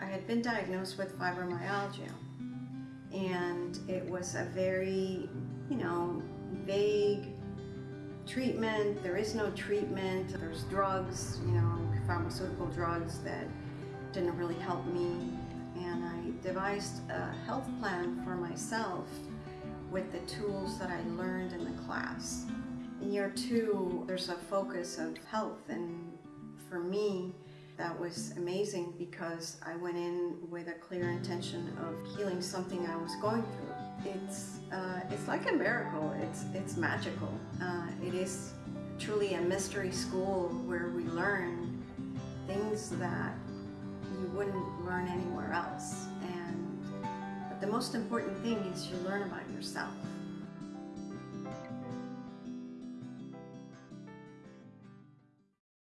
I had been diagnosed with fibromyalgia, and it was a very, you know, vague treatment. There is no treatment. There's drugs, you know, pharmaceutical drugs that didn't really help me. And I devised a health plan for myself with the tools that I learned in the class. In year two, there's a focus of health, and for me, that was amazing because I went in with a clear intention of healing something I was going through. It's uh, it's like a miracle. It's it's magical. Uh, it is truly a mystery school where we learn things that you wouldn't learn anywhere else. And but the most important thing is you learn about yourself.